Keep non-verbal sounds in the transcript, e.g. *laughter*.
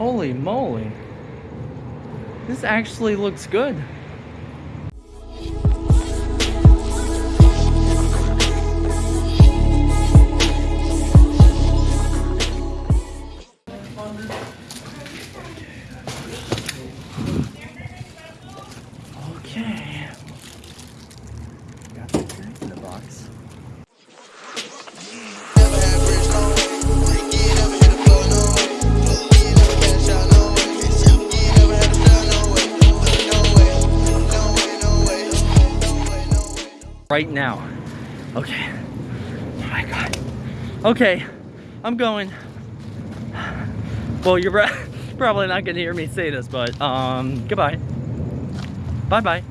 Holy moly. This actually looks good. Okay. Got the drink in the box. Right now. Okay. Oh my god. Okay. I'm going. Well, you're *laughs* probably not gonna hear me say this, but um, goodbye. Bye bye.